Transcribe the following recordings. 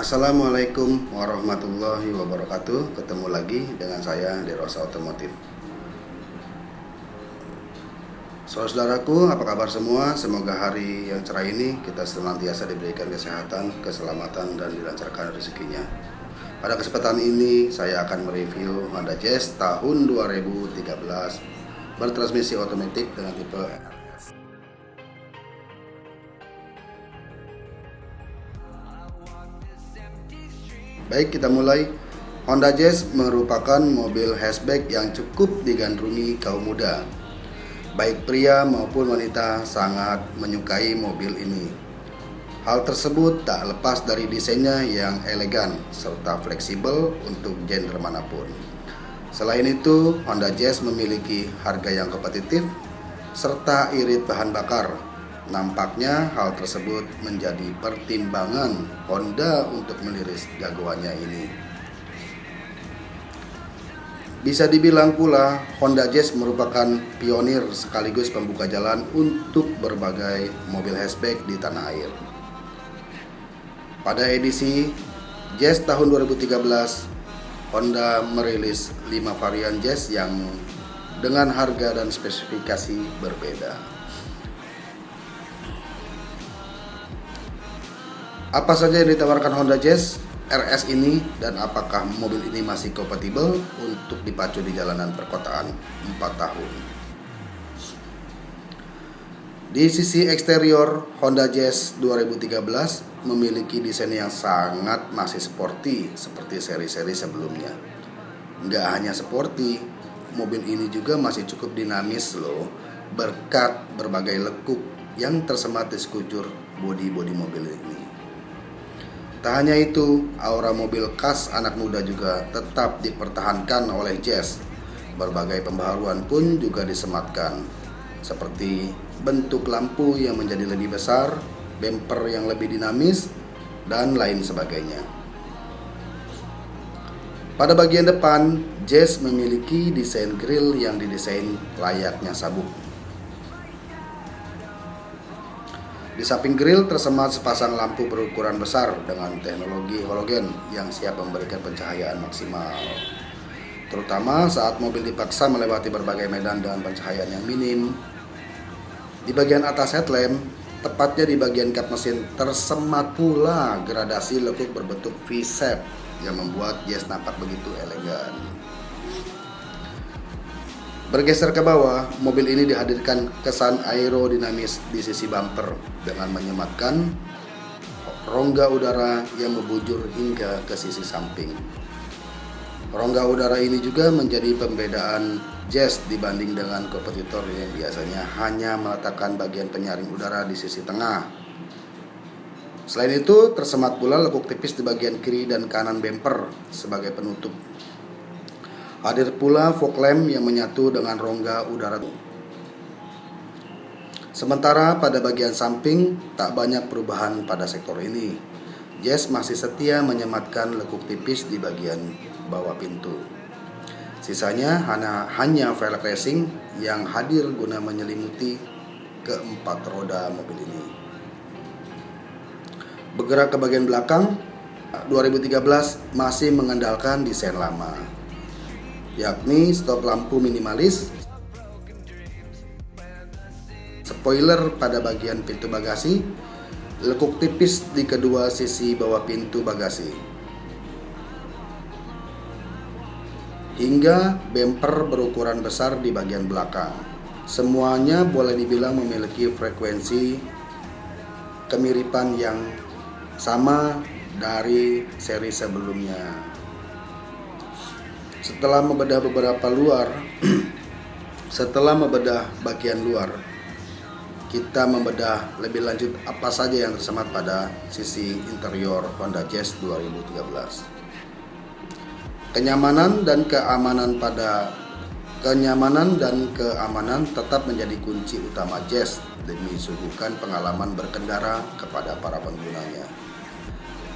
Assalamualaikum warahmatullahi wabarakatuh Ketemu lagi dengan saya di Rosa Otomotif Saudaraku, apa kabar semua? Semoga hari yang cerah ini kita senantiasa diberikan kesehatan, keselamatan, dan dilancarkan rezekinya. Pada kesempatan ini, saya akan mereview Honda Jazz tahun 2013 bertransmisi otomatis dengan tipe Baik, kita mulai. Honda Jazz merupakan mobil hatchback yang cukup digandrungi kaum muda Baik pria maupun wanita sangat menyukai mobil ini. Hal tersebut tak lepas dari desainnya yang elegan serta fleksibel untuk genre mana pun. Selain itu, Honda Jazz memiliki harga yang kompetitif serta irit bahan bakar. Nampaknya hal tersebut menjadi pertimbangan Honda untuk meliris jagoannya ini. Bisa dibilang pula Honda Jazz merupakan pionir sekaligus pembuka jalan untuk berbagai mobil hatchback di tanah air. Pada edisi Jazz tahun 2013, Honda merilis 5 varian Jazz yang dengan harga dan spesifikasi berbeda. Apa saja yang ditawarkan Honda Jazz? RS ini dan apakah mobil ini masih kompatibel untuk dipacu di jalanan perkotaan 4 tahun. Di sisi eksterior, Honda Jazz 2013 memiliki desain yang sangat masih sporty seperti seri-seri sebelumnya. Nggak hanya sporty, mobil ini juga masih cukup dinamis loh berkat berbagai lekuk yang tersemat di sekujur bodi-bodi mobil ini. Tak hanya itu, aura mobil khas anak muda juga tetap dipertahankan oleh Jazz. Berbagai pembaharuan pun juga disematkan, seperti bentuk lampu yang menjadi lebih besar, bumper yang lebih dinamis, dan lain sebagainya. Pada bagian depan, Jazz memiliki desain grill yang didesain layaknya sabuk Di samping grill tersemat sepasang lampu berukuran besar dengan teknologi halogen yang siap memberikan pencahayaan maksimal. Terutama saat mobil dipaksa melewati berbagai medan dengan pencahayaan yang minim. Di bagian atas headlamp, tepatnya di bagian kap mesin, tersemat pula gradasi lekuk berbentuk V-shape yang membuat Jazz nampak begitu elegan. Bergeser ke bawah, mobil ini dihadirkan kesan aerodinamis di sisi bumper dengan menyematkan rongga udara yang membujur hingga ke sisi samping. Rongga udara ini juga menjadi pembedaan Jazz dibanding dengan kompetitor yang biasanya hanya meletakkan bagian penyaring udara di sisi tengah. Selain itu, tersemat pula lekuk tipis di bagian kiri dan kanan bumper sebagai penutup Hadir pula fog lamp yang menyatu dengan rongga udara. Sementara pada bagian samping tak banyak perubahan pada sektor ini. Jazz masih setia menyematkan lekuk tipis di bagian bawah pintu. Sisanya hanya, hanya velg racing yang hadir guna menyelimuti keempat roda mobil ini. Bergerak ke bagian belakang, 2013 masih mengandalkan desain lama yakni stop lampu minimalis, spoiler pada bagian pintu bagasi, lekuk tipis di kedua sisi bawah pintu bagasi, hingga bumper berukuran besar di bagian belakang. Semuanya boleh dibilang memiliki frekuensi kemiripan yang sama dari seri sebelumnya. Setelah membedah beberapa luar, setelah membedah bagian luar, kita membedah lebih lanjut apa saja yang tersemat pada sisi interior Honda Jazz 2013. Kenyamanan dan keamanan pada kenyamanan dan keamanan tetap menjadi kunci utama Jazz demi suguhkan pengalaman berkendara kepada para penggunanya.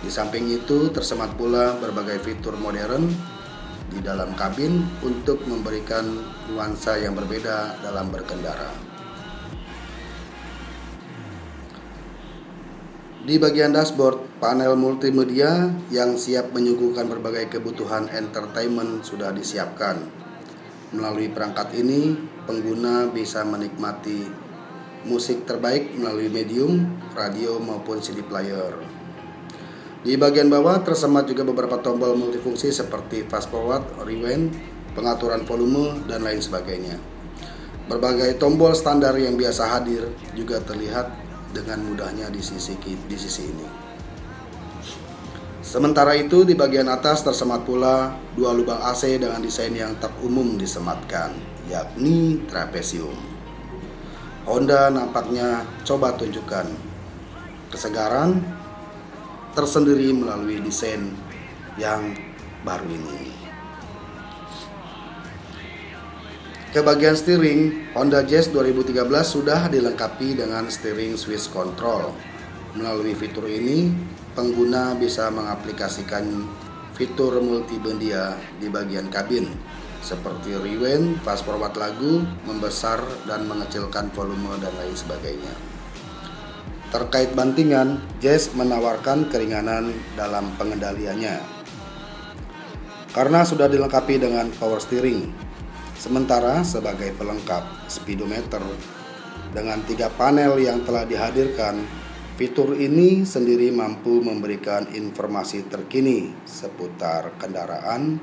Di samping itu tersemat pula berbagai fitur modern di dalam kabin untuk memberikan nuansa yang berbeda dalam berkendara. Di bagian dashboard, panel multimedia yang siap menyuguhkan berbagai kebutuhan entertainment sudah disiapkan. Melalui perangkat ini, pengguna bisa menikmati musik terbaik melalui medium, radio maupun CD player. Di bagian bawah tersemat juga beberapa tombol multifungsi seperti fast forward, rewind, pengaturan volume, dan lain sebagainya. Berbagai tombol standar yang biasa hadir juga terlihat dengan mudahnya di sisi di sisi ini. Sementara itu di bagian atas tersemat pula dua lubang AC dengan desain yang tak umum disematkan, yakni trapesium. Honda nampaknya coba tunjukkan kesegaran tersendiri melalui desain yang baru ini. Ke bagian steering, Honda Jazz 2013 sudah dilengkapi dengan steering switch control. Melalui fitur ini, pengguna bisa mengaplikasikan fitur multimedia di bagian kabin seperti rewind, fast forward lagu, membesar dan mengecilkan volume dan lain sebagainya. Terkait bantingan, Jazz menawarkan keringanan dalam pengendaliannya. Karena sudah dilengkapi dengan power steering, Sementara sebagai pelengkap speedometer dengan tiga panel yang telah dihadirkan, fitur ini sendiri mampu memberikan informasi terkini seputar kendaraan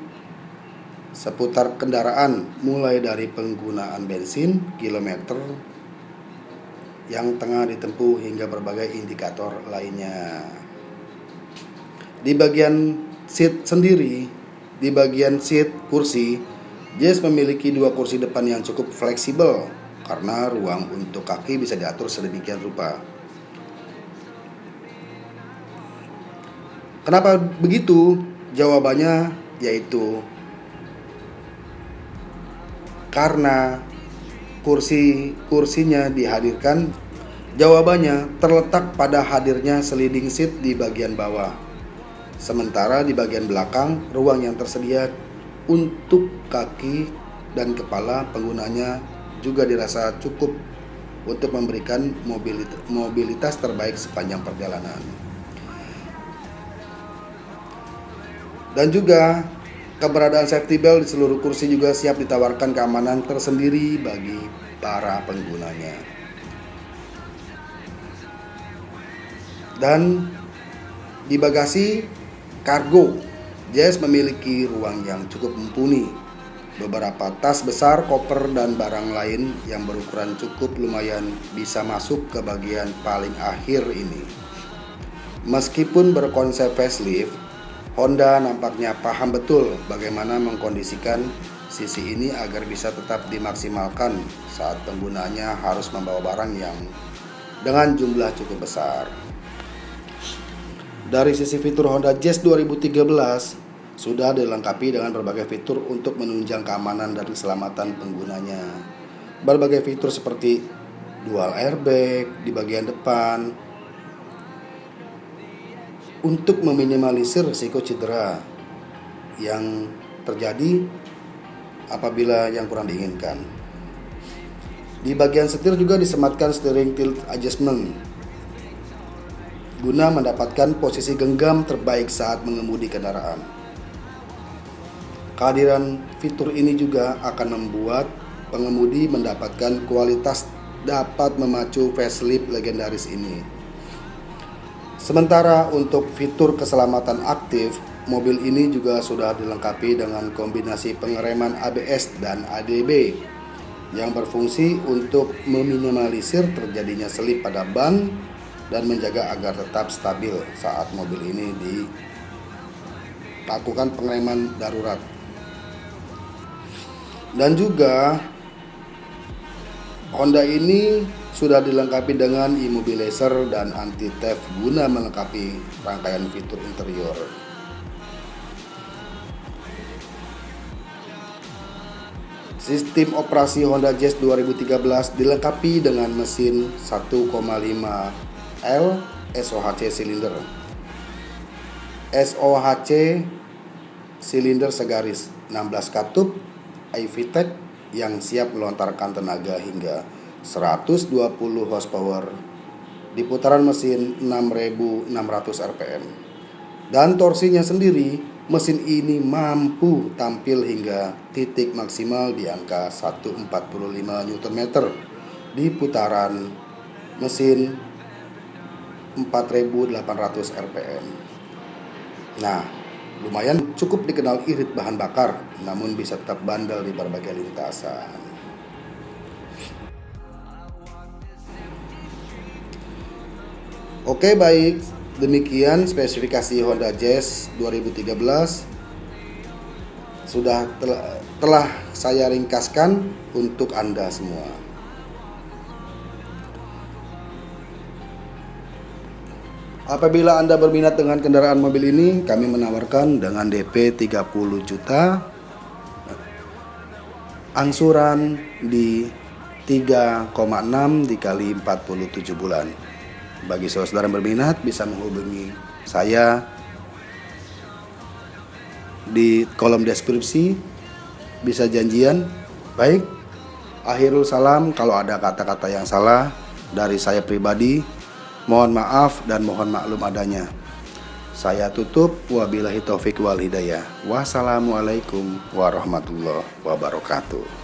seputar kendaraan mulai dari penggunaan bensin, kilometer yang tengah ditempuh hingga berbagai indikator lainnya. Di bagian seat sendiri, di bagian seat kursi Jazz memiliki dua kursi depan yang cukup fleksibel karena ruang untuk kaki bisa diatur sedemikian rupa. Kenapa begitu? Jawabannya yaitu karena kursi kursinya dihadirkan. Jawabannya terletak pada hadirnya sliding seat di bagian bawah. Sementara di bagian belakang, ruang yang tersedia untuk kaki dan kepala penggunanya juga dirasa cukup untuk memberikan mobilitas terbaik sepanjang perjalanan. Dan juga keberadaan safety belt di seluruh kursi juga siap ditawarkan keamanan tersendiri bagi para penggunanya. Dan di bagasi kargo Jazz memiliki ruang yang cukup mumpuni. Beberapa tas besar, koper, dan barang lain yang berukuran cukup lumayan bisa masuk ke bagian paling akhir ini. Meskipun berkonsep facelift, Honda nampaknya paham betul bagaimana mengkondisikan sisi ini agar bisa tetap dimaksimalkan saat penggunanya harus membawa barang yang dengan jumlah cukup besar. Dari sisi fitur Honda Jazz 2013, sudah dilengkapi dengan berbagai fitur untuk menunjang keamanan dan keselamatan penggunanya. Berbagai fitur seperti dual airbag di bagian depan untuk meminimalisir risiko cedera yang terjadi apabila yang kurang diinginkan. Di bagian setir juga disematkan steering tilt adjustment guna mendapatkan posisi genggam terbaik saat mengemudi kendaraan. Kehadiran fitur ini juga akan membuat pengemudi mendapatkan kualitas dapat memacu facelift legendaris ini. Sementara untuk fitur keselamatan aktif, mobil ini juga sudah dilengkapi dengan kombinasi pengereman ABS dan ADB yang berfungsi untuk meminimalisir terjadinya selip pada ban dan menjaga agar tetap stabil saat mobil ini dilakukan pengereman darurat. Dan juga Honda ini sudah dilengkapi dengan immobilizer dan anti theft guna melengkapi rangkaian fitur interior. Sistem operasi Honda Jazz 2013 dilengkapi dengan mesin 1,5 L SOHC silinder. SOHC silinder segaris 16 katup iVTEC yang siap melontarkan tenaga hingga 120 horsepower di putaran mesin 6600 rpm. Dan torsinya sendiri, mesin ini mampu tampil hingga titik maksimal di angka 145 Nm di putaran mesin 4800 rpm. Nah, lumayan cukup dikenal irit bahan bakar, namun bisa tetap bandel di berbagai lintasan. Oke baik, demikian spesifikasi Honda Jazz 2013 sudah telah, telah saya ringkaskan untuk Anda semua. Apabila Anda berminat dengan kendaraan mobil ini, kami menawarkan dengan DP 30 juta angsuran di 3,6 dikali 47 bulan. Bagi saudara yang berminat bisa menghubungi saya di kolom deskripsi bisa janjian. Baik, akhirul salam kalau ada kata-kata yang salah dari saya pribadi, mohon maaf dan mohon maklum adanya. Saya tutup wabillahi taufik wal hidayah. Wassalamualaikum warahmatullahi wabarakatuh.